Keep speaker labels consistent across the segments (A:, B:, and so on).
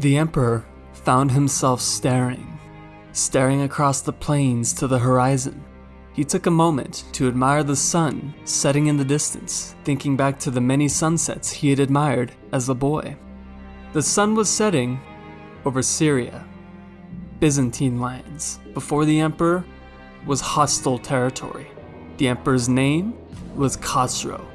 A: The Emperor found himself staring, staring across the plains to the horizon. He took a moment to admire the sun setting in the distance, thinking back to the many sunsets he had admired as a boy. The sun was setting over Syria, Byzantine lands. Before the emperor was hostile territory. The emperor's name was Khosrow,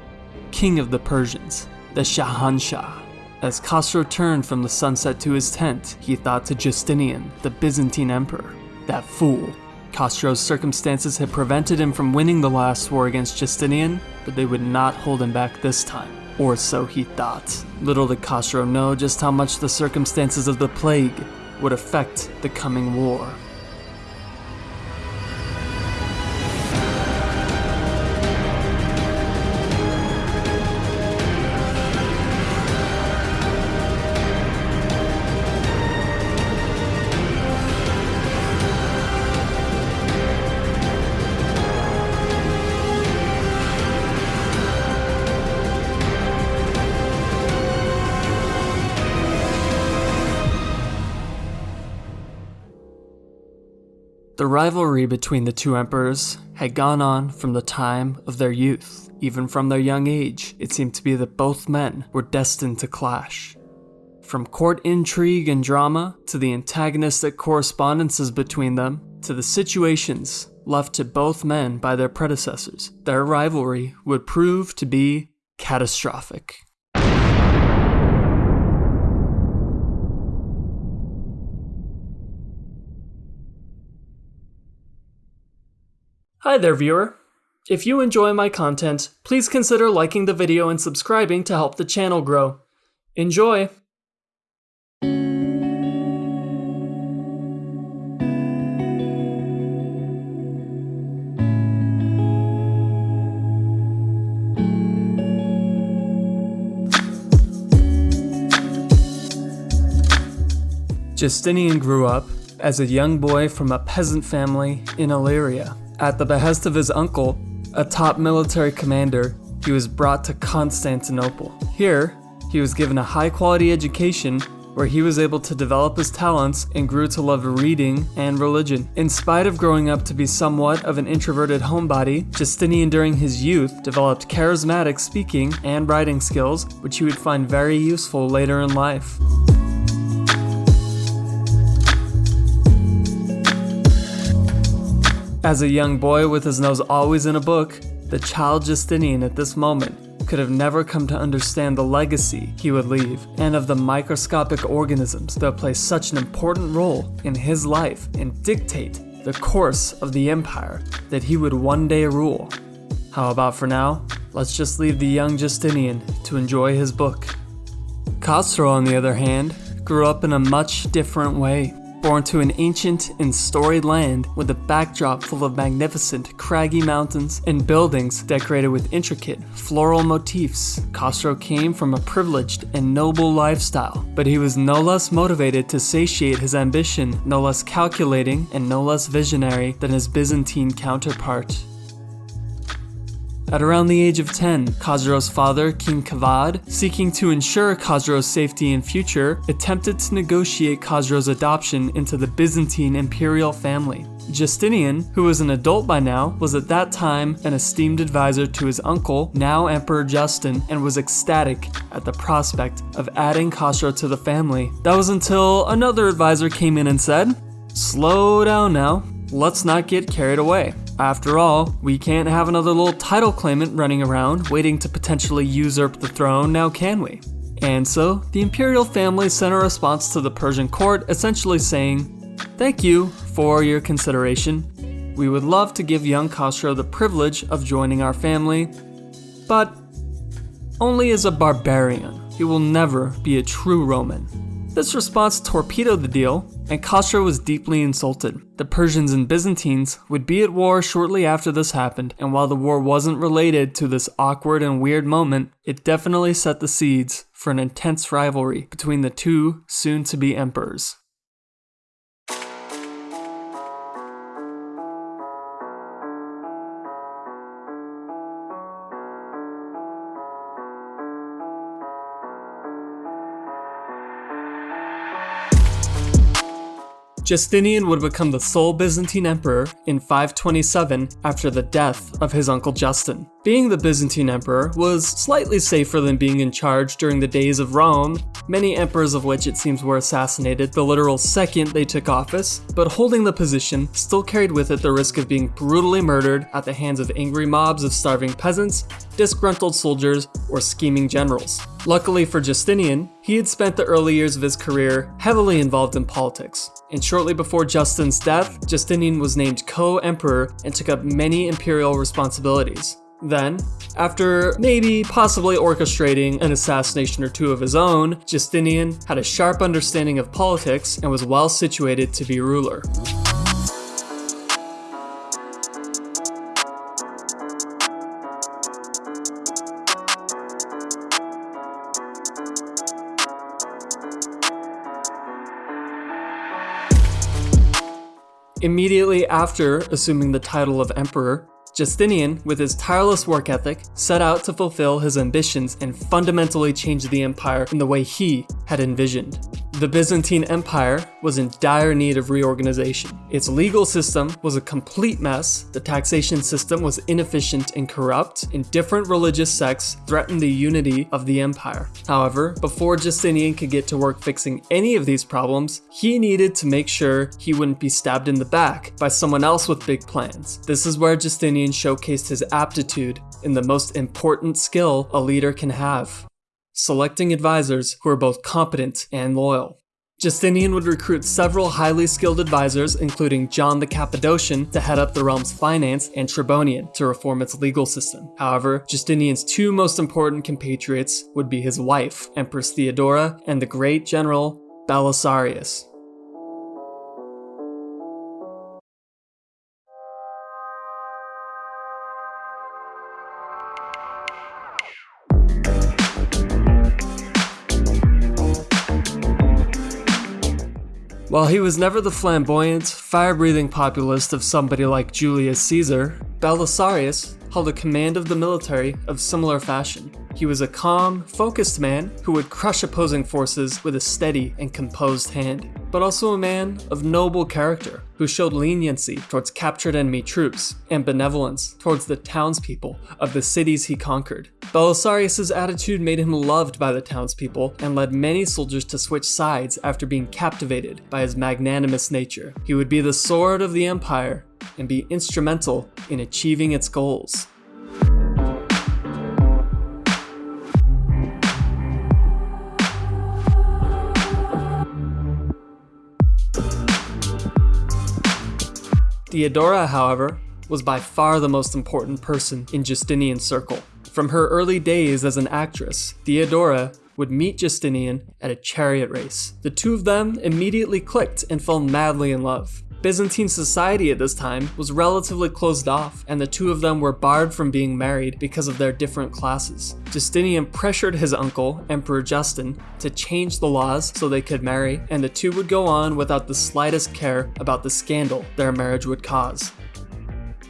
A: king of the Persians, the Shahanshah. As Khosrow turned from the sunset to his tent, he thought to Justinian, the Byzantine emperor, that fool. Khosrow's circumstances had prevented him from winning the last war against Justinian, but they would not hold him back this time. Or so he thought. Little did Khosrow know just how much the circumstances of the plague would affect the coming war. The rivalry between the two emperors had gone on from the time of their youth. Even from their young age, it seemed to be that both men were destined to clash. From court intrigue and drama, to the antagonistic correspondences between them, to the situations left to both men by their predecessors, their rivalry would prove to be catastrophic. Hi there, viewer. If you enjoy my content, please consider liking the video and subscribing to help the channel grow. Enjoy! Justinian grew up as a young boy from a peasant family in Illyria. At the behest of his uncle, a top military commander, he was brought to Constantinople. Here, he was given a high quality education where he was able to develop his talents and grew to love reading and religion. In spite of growing up to be somewhat of an introverted homebody, Justinian during his youth developed charismatic speaking and writing skills, which he would find very useful later in life. As a young boy with his nose always in a book, the child Justinian at this moment could have never come to understand the legacy he would leave and of the microscopic organisms that play such an important role in his life and dictate the course of the empire that he would one day rule. How about for now? Let's just leave the young Justinian to enjoy his book. Khosrow, on the other hand, grew up in a much different way born to an ancient and storied land with a backdrop full of magnificent craggy mountains and buildings decorated with intricate floral motifs. Khosrow came from a privileged and noble lifestyle, but he was no less motivated to satiate his ambition, no less calculating and no less visionary than his Byzantine counterpart. At around the age of 10, Khosrow's father, King Kavad, seeking to ensure Khosrow's safety and future, attempted to negotiate Khosrow's adoption into the Byzantine imperial family. Justinian, who was an adult by now, was at that time an esteemed advisor to his uncle, now Emperor Justin, and was ecstatic at the prospect of adding Khosrow to the family. That was until another advisor came in and said, Slow down now, let's not get carried away. After all, we can't have another little title claimant running around waiting to potentially usurp the throne now can we? And so, the imperial family sent a response to the Persian court essentially saying, Thank you for your consideration. We would love to give young Khosrow the privilege of joining our family, but only as a barbarian. He will never be a true Roman. This response torpedoed the deal, and Khosrow was deeply insulted. The Persians and Byzantines would be at war shortly after this happened, and while the war wasn't related to this awkward and weird moment, it definitely set the seeds for an intense rivalry between the two soon to be emperors. Justinian would become the sole Byzantine emperor in 527 after the death of his uncle Justin. Being the Byzantine emperor was slightly safer than being in charge during the days of Rome, many emperors of which it seems were assassinated the literal second they took office, but holding the position still carried with it the risk of being brutally murdered at the hands of angry mobs of starving peasants, disgruntled soldiers, or scheming generals. Luckily for Justinian, he had spent the early years of his career heavily involved in politics, and shortly before Justin's death, Justinian was named co-emperor and took up many imperial responsibilities. Then, after maybe possibly orchestrating an assassination or two of his own, Justinian had a sharp understanding of politics and was well situated to be ruler. Immediately after assuming the title of emperor, Justinian, with his tireless work ethic, set out to fulfill his ambitions and fundamentally change the empire in the way he had envisioned. The Byzantine Empire was in dire need of reorganization. Its legal system was a complete mess, the taxation system was inefficient and corrupt, and different religious sects threatened the unity of the empire. However, before Justinian could get to work fixing any of these problems, he needed to make sure he wouldn't be stabbed in the back by someone else with big plans. This is where Justinian showcased his aptitude in the most important skill a leader can have selecting advisors who are both competent and loyal. Justinian would recruit several highly skilled advisors, including John the Cappadocian to head up the realm's finance and Tribonian to reform its legal system. However, Justinian's two most important compatriots would be his wife, Empress Theodora, and the great general Belisarius. While he was never the flamboyant, fire-breathing populist of somebody like Julius Caesar, Belisarius held a command of the military of similar fashion. He was a calm, focused man who would crush opposing forces with a steady and composed hand, but also a man of noble character who showed leniency towards captured enemy troops and benevolence towards the townspeople of the cities he conquered. Belisarius' attitude made him loved by the townspeople and led many soldiers to switch sides after being captivated by his magnanimous nature. He would be the sword of the empire and be instrumental in achieving its goals. Theodora, however, was by far the most important person in Justinian's circle. From her early days as an actress, Theodora would meet Justinian at a chariot race. The two of them immediately clicked and fell madly in love. Byzantine society at this time was relatively closed off, and the two of them were barred from being married because of their different classes. Justinian pressured his uncle, Emperor Justin, to change the laws so they could marry, and the two would go on without the slightest care about the scandal their marriage would cause.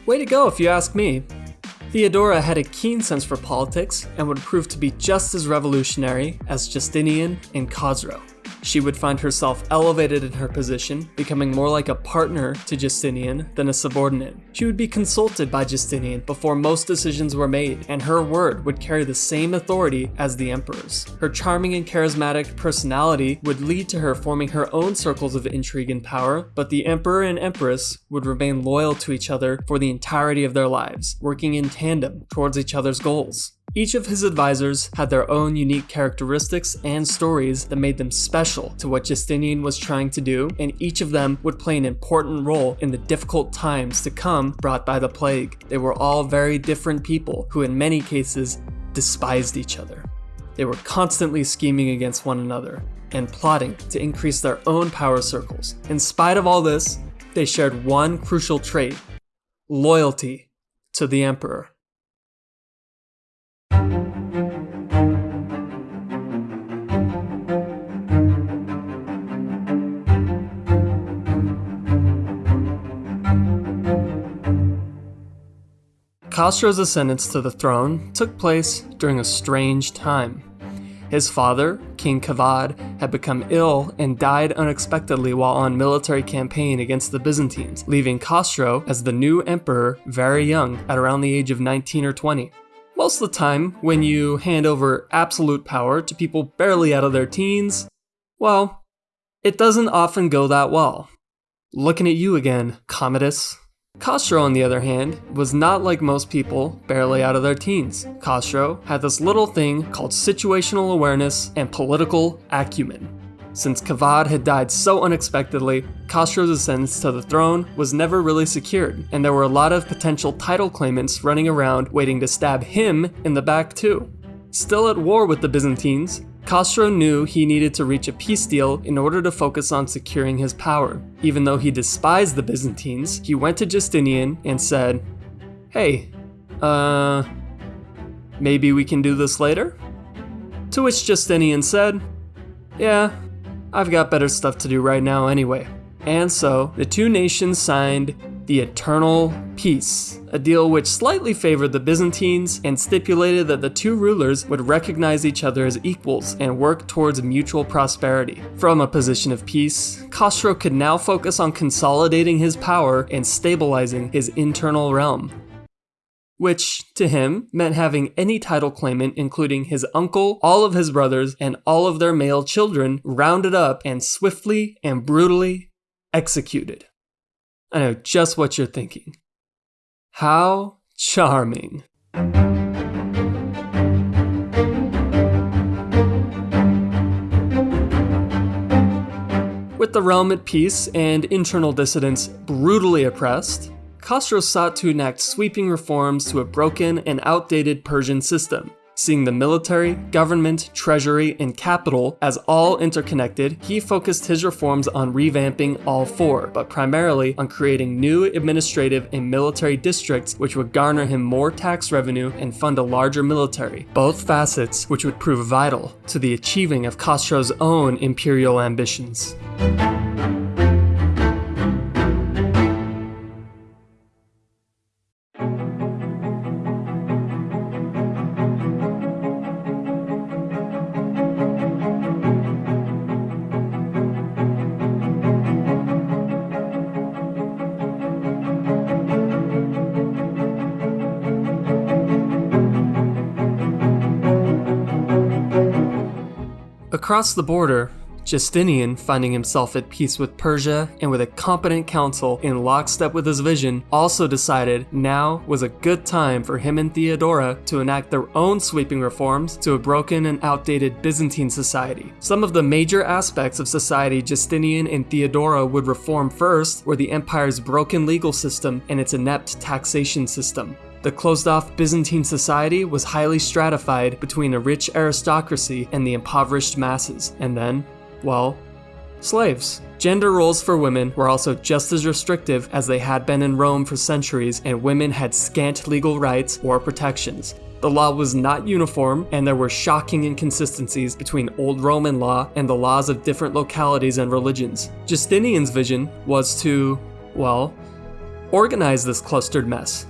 A: Way to go if you ask me. Theodora had a keen sense for politics and would prove to be just as revolutionary as Justinian and Khosrow she would find herself elevated in her position, becoming more like a partner to Justinian than a subordinate. She would be consulted by Justinian before most decisions were made, and her word would carry the same authority as the emperor's. Her charming and charismatic personality would lead to her forming her own circles of intrigue and power, but the emperor and empress would remain loyal to each other for the entirety of their lives, working in tandem towards each other's goals. Each of his advisors had their own unique characteristics and stories that made them special to what Justinian was trying to do, and each of them would play an important role in the difficult times to come brought by the plague. They were all very different people who in many cases despised each other. They were constantly scheming against one another and plotting to increase their own power circles. In spite of all this, they shared one crucial trait, loyalty to the emperor. Khosrow's ascendance to the throne took place during a strange time. His father, King Kavad, had become ill and died unexpectedly while on military campaign against the Byzantines, leaving Khosrow as the new emperor very young at around the age of 19 or 20. Most of the time, when you hand over absolute power to people barely out of their teens, well, it doesn't often go that well. Looking at you again, Commodus. Khosrow, on the other hand, was not like most people barely out of their teens. Khosrow had this little thing called situational awareness and political acumen. Since Kavad had died so unexpectedly, Khosrow's ascendance to the throne was never really secured, and there were a lot of potential title claimants running around waiting to stab him in the back too. Still at war with the Byzantines, Khosrow knew he needed to reach a peace deal in order to focus on securing his power. Even though he despised the Byzantines, he went to Justinian and said, Hey, uh, maybe we can do this later? To which Justinian said, Yeah, I've got better stuff to do right now anyway. And so, the two nations signed the Eternal Peace, a deal which slightly favored the Byzantines and stipulated that the two rulers would recognize each other as equals and work towards mutual prosperity. From a position of peace, Khosrow could now focus on consolidating his power and stabilizing his internal realm. Which, to him, meant having any title claimant, including his uncle, all of his brothers, and all of their male children, rounded up and swiftly and brutally executed. I know just what you're thinking. How charming. With the realm at peace and internal dissidents brutally oppressed, Khosrow sought to enact sweeping reforms to a broken and outdated Persian system, Seeing the military, government, treasury, and capital as all interconnected, he focused his reforms on revamping all four, but primarily on creating new administrative and military districts which would garner him more tax revenue and fund a larger military, both facets which would prove vital to the achieving of Khosrow's own imperial ambitions. Across the border, Justinian, finding himself at peace with Persia and with a competent council in lockstep with his vision, also decided now was a good time for him and Theodora to enact their own sweeping reforms to a broken and outdated Byzantine society. Some of the major aspects of society Justinian and Theodora would reform first were the empire's broken legal system and its inept taxation system. The closed off Byzantine society was highly stratified between a rich aristocracy and the impoverished masses, and then, well, slaves. Gender roles for women were also just as restrictive as they had been in Rome for centuries, and women had scant legal rights or protections. The law was not uniform, and there were shocking inconsistencies between Old Roman law and the laws of different localities and religions. Justinian's vision was to, well, organize this clustered mess,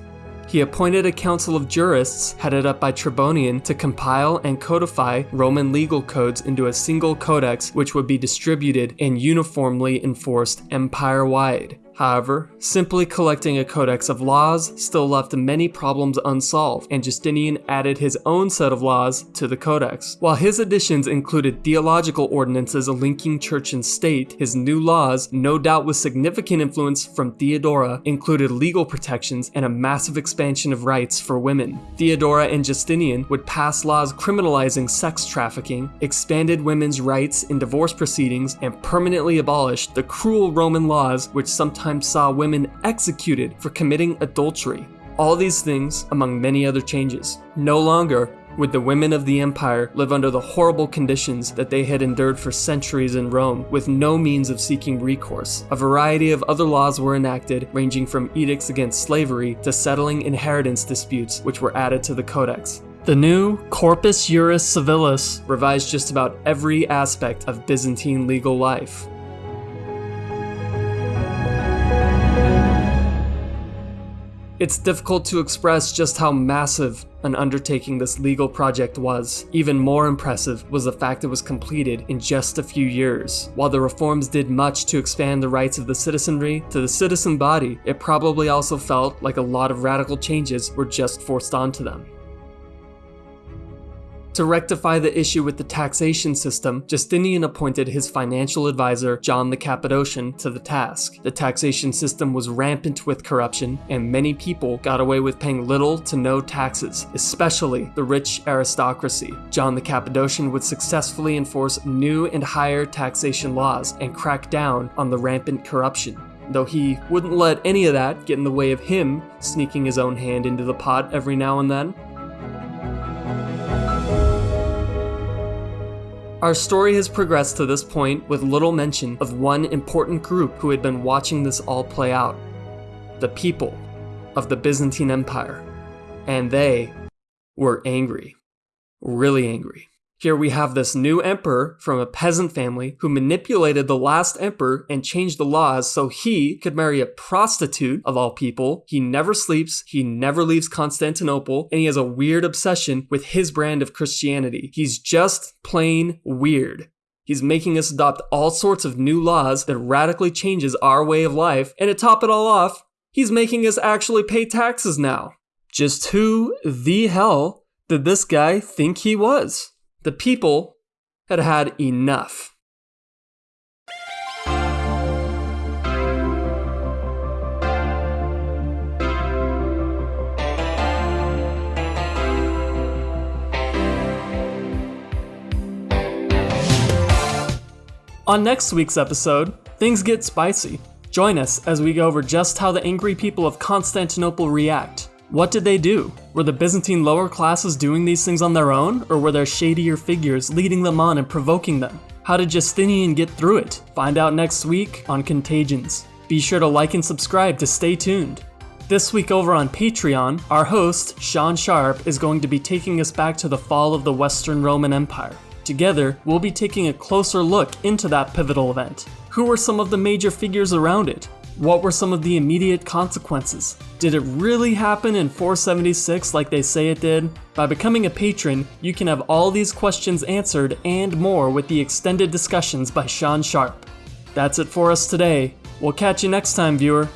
A: he appointed a council of jurists headed up by Tribonian to compile and codify Roman legal codes into a single codex which would be distributed and uniformly enforced empire wide. However, simply collecting a codex of laws still left many problems unsolved, and Justinian added his own set of laws to the codex. While his additions included theological ordinances linking church and state, his new laws, no doubt with significant influence from Theodora, included legal protections and a massive expansion of rights for women. Theodora and Justinian would pass laws criminalizing sex trafficking, expanded women's rights in divorce proceedings, and permanently abolished the cruel Roman laws which sometimes saw women executed for committing adultery. All these things, among many other changes. No longer would the women of the empire live under the horrible conditions that they had endured for centuries in Rome, with no means of seeking recourse. A variety of other laws were enacted, ranging from edicts against slavery to settling inheritance disputes, which were added to the codex. The new Corpus Juris Civilis revised just about every aspect of Byzantine legal life. It's difficult to express just how massive an undertaking this legal project was. Even more impressive was the fact it was completed in just a few years. While the reforms did much to expand the rights of the citizenry, to the citizen body, it probably also felt like a lot of radical changes were just forced onto them. To rectify the issue with the taxation system, Justinian appointed his financial advisor, John the Cappadocian, to the task. The taxation system was rampant with corruption, and many people got away with paying little to no taxes, especially the rich aristocracy. John the Cappadocian would successfully enforce new and higher taxation laws and crack down on the rampant corruption though he wouldn't let any of that get in the way of him sneaking his own hand into the pot every now and then. Our story has progressed to this point with little mention of one important group who had been watching this all play out the people of the Byzantine Empire. And they were angry. Really angry. Here we have this new emperor from a peasant family who manipulated the last emperor and changed the laws so he could marry a prostitute of all people. He never sleeps, he never leaves Constantinople, and he has a weird obsession with his brand of Christianity. He's just plain weird. He's making us adopt all sorts of new laws that radically changes our way of life, and to top it all off, he's making us actually pay taxes now. Just who the hell did this guy think he was? The people had had enough. On next week's episode, things get spicy. Join us as we go over just how the angry people of Constantinople react what did they do? Were the Byzantine lower classes doing these things on their own, or were there shadier figures leading them on and provoking them? How did Justinian get through it? Find out next week on Contagions. Be sure to like and subscribe to stay tuned. This week over on Patreon, our host, Sean Sharp, is going to be taking us back to the fall of the Western Roman Empire. Together, we'll be taking a closer look into that pivotal event. Who were some of the major figures around it? What were some of the immediate consequences? Did it really happen in 476 like they say it did? By becoming a patron, you can have all these questions answered and more with the extended discussions by Sean Sharp. That's it for us today. We'll catch you next time, viewer.